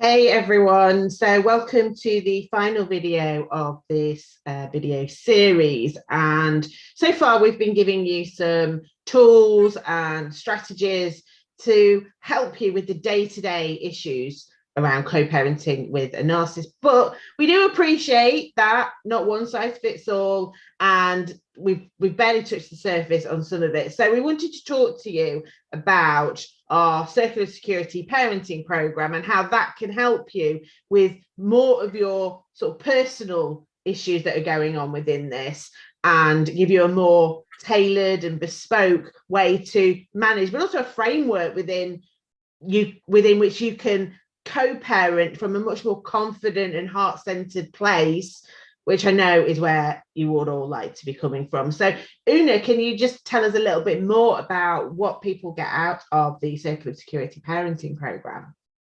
Hey everyone, so welcome to the final video of this uh, video series. And so far we've been giving you some tools and strategies to help you with the day-to-day -day issues around co-parenting with a narcissist but we do appreciate that not one size fits all and we've we've barely touched the surface on some of it. So we wanted to talk to you about our circle of security parenting program and how that can help you with more of your sort of personal issues that are going on within this and give you a more tailored and bespoke way to manage but also a framework within you within which you can co-parent from a much more confident and heart-centered place which I know is where you would all like to be coming from. So Una, can you just tell us a little bit more about what people get out of the Circle of Security Parenting Programme?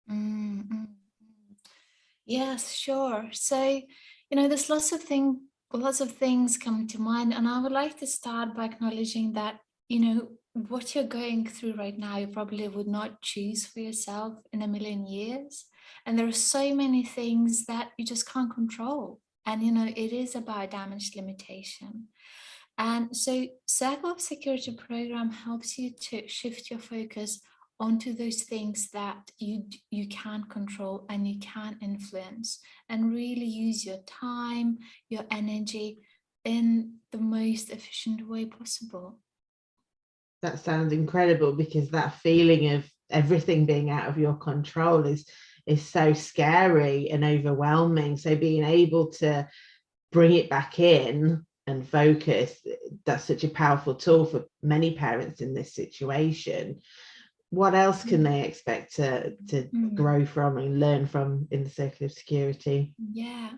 Mm -hmm. Yes, sure. So, you know, there's lots of things, lots of things coming to mind, and I would like to start by acknowledging that, you know, what you're going through right now, you probably would not choose for yourself in a million years. And there are so many things that you just can't control. And, you know, it is about damage limitation. And so Circle of Security program helps you to shift your focus onto those things that you you can control and you can influence and really use your time, your energy in the most efficient way possible that sounds incredible because that feeling of everything being out of your control is is so scary and overwhelming. So being able to bring it back in and focus that's such a powerful tool for many parents in this situation. What else can they expect to to mm. grow from and learn from in the circle of security? Yeah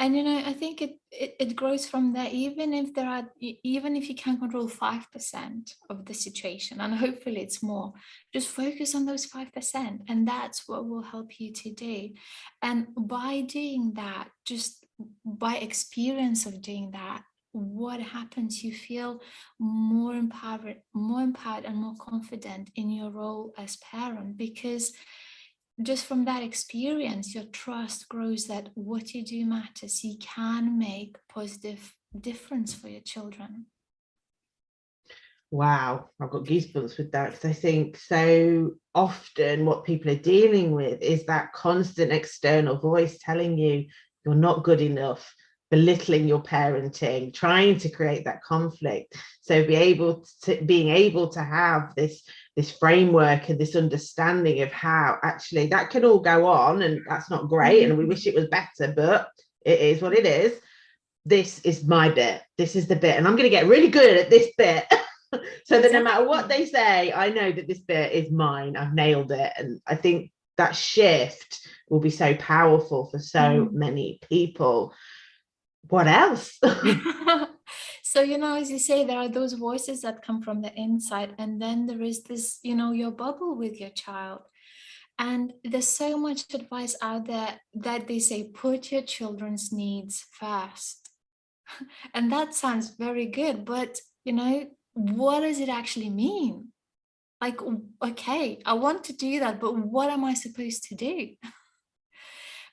and you know i think it, it, it grows from there even if there are even if you can't control five percent of the situation and hopefully it's more just focus on those five percent and that's what will help you today. And by doing that just by experience of doing that what happens? You feel more empowered more empowered and more confident in your role as parent because just from that experience, your trust grows that what you do matters. You can make positive difference for your children. Wow, I've got goosebumps with that because I think so often what people are dealing with is that constant external voice telling you you're not good enough, belittling your parenting, trying to create that conflict. So be able to being able to have this this framework and this understanding of how actually that can all go on and that's not great and we wish it was better, but it is what it is. This is my bit. This is the bit and I'm going to get really good at this bit. so that no matter what they say, I know that this bit is mine. I've nailed it. And I think that shift will be so powerful for so mm. many people what else? so, you know, as you say, there are those voices that come from the inside, and then there is this, you know, your bubble with your child. And there's so much advice out there that they say, put your children's needs first. and that sounds very good, but, you know, what does it actually mean? Like, okay, I want to do that, but what am I supposed to do?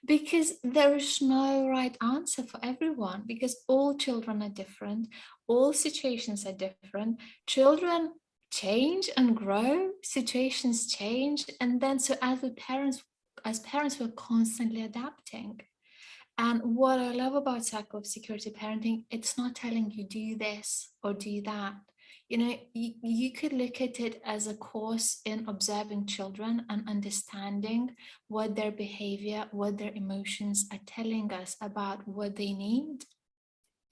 because there is no right answer for everyone because all children are different all situations are different. Children change and grow situations change and then so as the parents as parents we're constantly adapting. And what i love about of security parenting it's not telling you do this or do that you know, you, you could look at it as a course in observing children and understanding what their behavior, what their emotions are telling us about what they need.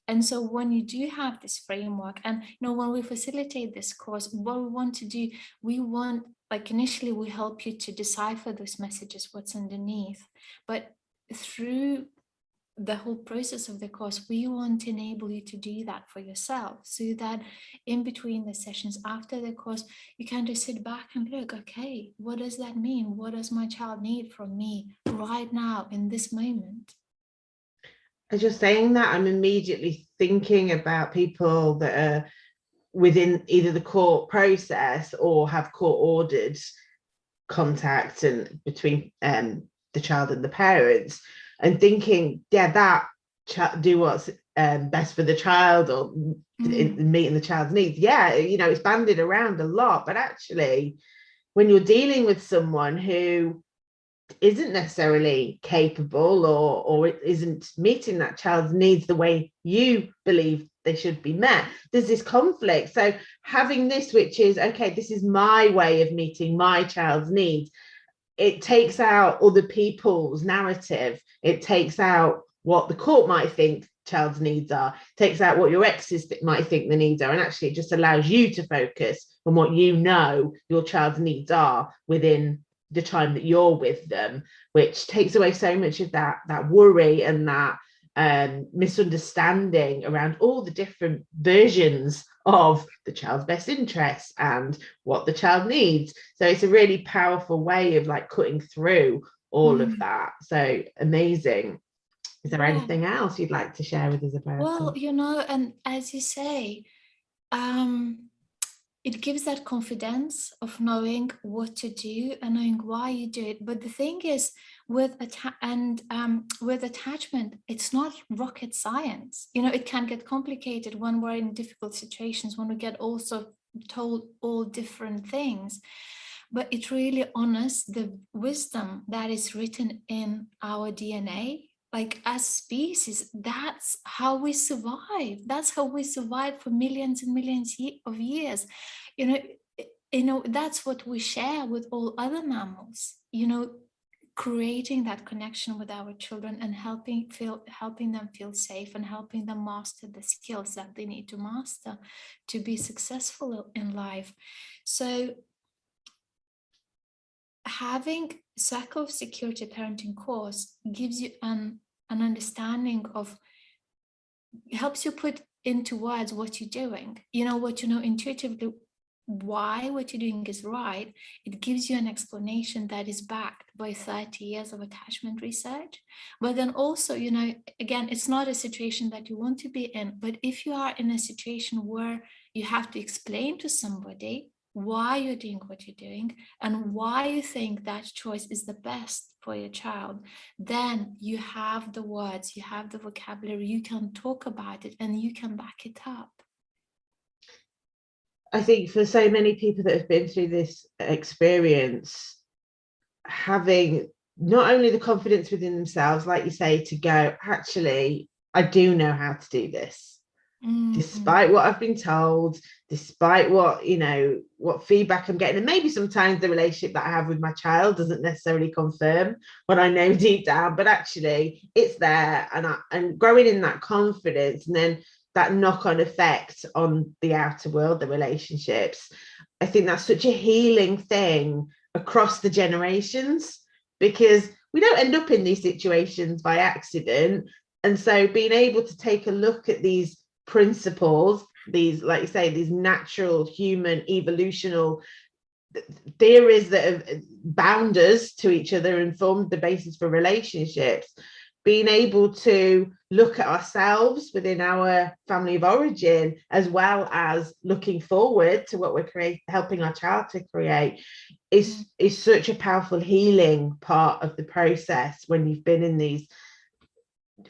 And so when you do have this framework and, you know, when we facilitate this course, what we want to do, we want, like initially we help you to decipher those messages, what's underneath, but through the whole process of the course, we want to enable you to do that for yourself so that in between the sessions after the course, you can just sit back and look, okay, what does that mean? What does my child need from me right now in this moment? As you're saying that, I'm immediately thinking about people that are within either the court process or have court ordered contact and between um, the child and the parents and thinking, yeah, that do what's um, best for the child or mm. meeting the child's needs. Yeah, you know, it's banded around a lot, but actually, when you're dealing with someone who isn't necessarily capable or or isn't meeting that child's needs the way you believe they should be met there's this conflict so having this which is okay this is my way of meeting my child's needs it takes out other people's narrative. It takes out what the court might think child's needs are. Takes out what your exes might think the needs are. And actually it just allows you to focus on what you know your child's needs are within the time that you're with them which takes away so much of that that worry and that um, misunderstanding around all the different versions of the child's best interests and what the child needs. So it's a really powerful way of like cutting through all mm. of that. So amazing. Is there yeah. anything else you'd like to share with us about? Well, you know, and as you say, um, it gives that confidence of knowing what to do and knowing why you do it. But the thing is, with and um, with attachment, it's not rocket science. You know, it can get complicated when we're in difficult situations, when we get also told all different things. But it really honors the wisdom that is written in our DNA like as species that's how we survive. That's how we survive for millions and millions of years. You know you know that's what we share with all other mammals you know creating that connection with our children and helping feel helping them feel safe and helping them master the skills that they need to master to be successful in life. So having of security parenting course gives you an an understanding of helps you put into words what you're doing. You know what you know intuitively why what you're doing is right. It gives you an explanation that is backed by 30 years of attachment research. But then also you know again it's not a situation that you want to be in but if you are in a situation where you have to explain to somebody why you're doing what you're doing and why you think that choice is the best for your child, then you have the words, you have the vocabulary, you can talk about it and you can back it up. I think for so many people that have been through this experience, having not only the confidence within themselves, like you say, to go, actually, I do know how to do this mm. despite what I've been told, despite what, you know, what feedback I'm getting. And maybe sometimes the relationship that I have with my child doesn't necessarily confirm what I know deep down, but actually it's there and, I, and growing in that confidence and then that knock-on effect on the outer world, the relationships. I think that's such a healing thing across the generations because we don't end up in these situations by accident. And so being able to take a look at these principles, these, like you say, these natural human evolutional theories that have bound us to each other and formed the basis for relationships being able to look at ourselves within our family of origin as well as looking forward to what we're creating helping our child to create is mm. is such a powerful healing part of the process when you've been in these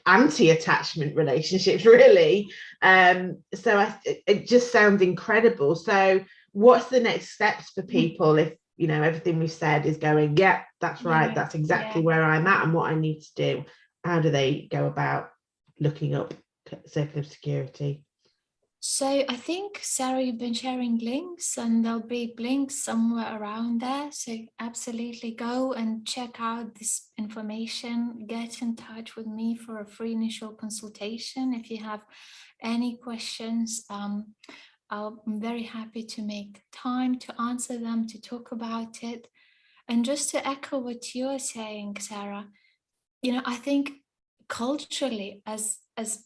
anti-attachment relationships really. Um so I, it just sounds incredible. So what's the next steps for people if you know everything we've said is going yeah that's right yeah, that's exactly yeah. where i'm at and what i need to do how do they go about looking up circle of security so I think, Sarah, you've been sharing links and there'll be links somewhere around there. So absolutely go and check out this information. Get in touch with me for a free initial consultation. If you have any questions, um, I'm very happy to make time to answer them, to talk about it. And just to echo what you're saying, Sarah, you know, I think culturally as, as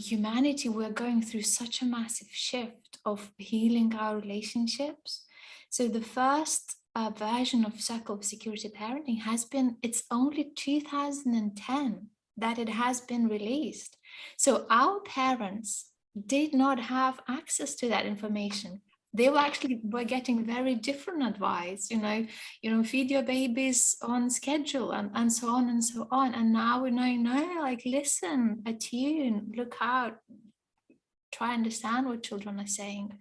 humanity, we're going through such a massive shift of healing our relationships. So the first uh, version of Circle of Security Parenting has been, it's only 2010 that it has been released. So our parents did not have access to that information they were actually were getting very different advice you know you know feed your babies on schedule and and so on and so on. And now we know no like listen attune look out try understand what children are saying.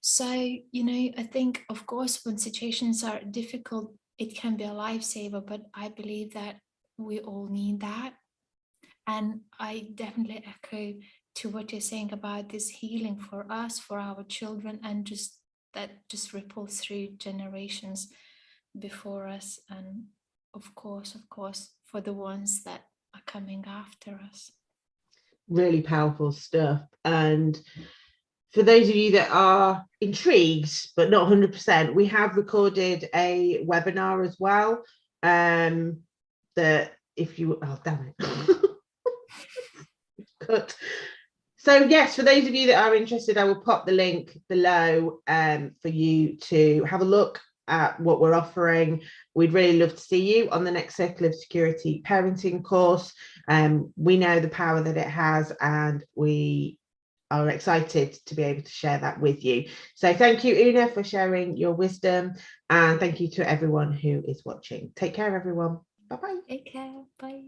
So you know i think of course when situations are difficult it can be a lifesaver but i believe that we all need that. And i definitely echo to what you're saying about this healing for us, for our children, and just that just ripples through generations before us. And of course, of course, for the ones that are coming after us. Really powerful stuff. And for those of you that are intrigued, but not 100%, we have recorded a webinar as well. Um, that if you, oh, damn it. cut so yes, for those of you that are interested, I will pop the link below um, for you to have a look at what we're offering. We'd really love to see you on the next Circle of Security parenting course. Um, we know the power that it has and we are excited to be able to share that with you. So thank you, Una, for sharing your wisdom and thank you to everyone who is watching. Take care, everyone. Bye-bye. Take care. Bye.